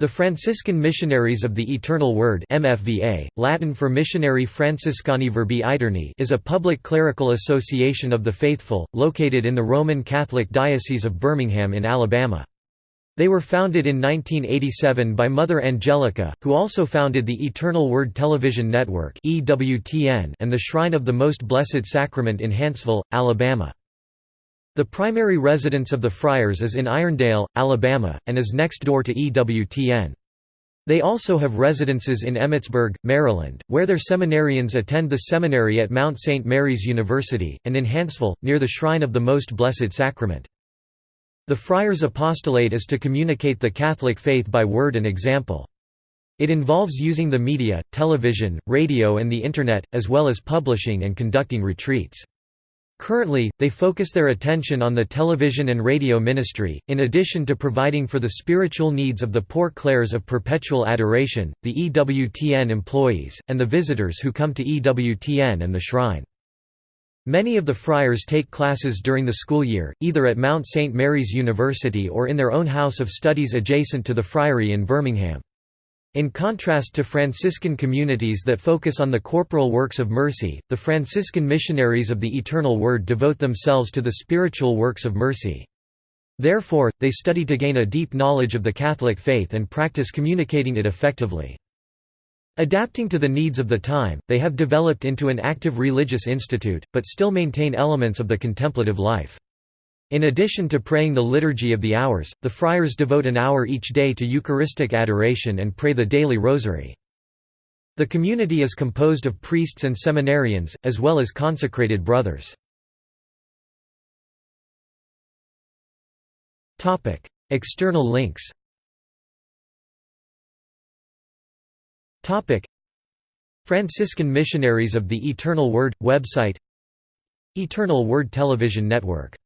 The Franciscan Missionaries of the Eternal Word MFVA, Latin for Missionarii Franciscani Verbi Aeterni is a public clerical association of the faithful, located in the Roman Catholic Diocese of Birmingham in Alabama. They were founded in 1987 by Mother Angelica, who also founded the Eternal Word Television Network and the Shrine of the Most Blessed Sacrament in Huntsville, Alabama. The primary residence of the friars is in Irondale, Alabama, and is next door to EWTN. They also have residences in Emmitsburg, Maryland, where their seminarians attend the seminary at Mount St. Mary's University, and in Huntsville, near the Shrine of the Most Blessed Sacrament. The friars' apostolate is to communicate the Catholic faith by word and example. It involves using the media, television, radio and the Internet, as well as publishing and conducting retreats. Currently, they focus their attention on the television and radio ministry, in addition to providing for the spiritual needs of the poor clares of perpetual adoration, the EWTN employees, and the visitors who come to EWTN and the shrine. Many of the friars take classes during the school year, either at Mount St. Mary's University or in their own house of studies adjacent to the friary in Birmingham. In contrast to Franciscan communities that focus on the corporal works of mercy, the Franciscan missionaries of the Eternal Word devote themselves to the spiritual works of mercy. Therefore, they study to gain a deep knowledge of the Catholic faith and practice communicating it effectively. Adapting to the needs of the time, they have developed into an active religious institute, but still maintain elements of the contemplative life. In addition to praying the Liturgy of the Hours, the friars devote an hour each day to Eucharistic adoration and pray the daily rosary. The community is composed of priests and seminarians, as well as consecrated brothers. External links Franciscan Missionaries of the Eternal Word – website Eternal Word Television Network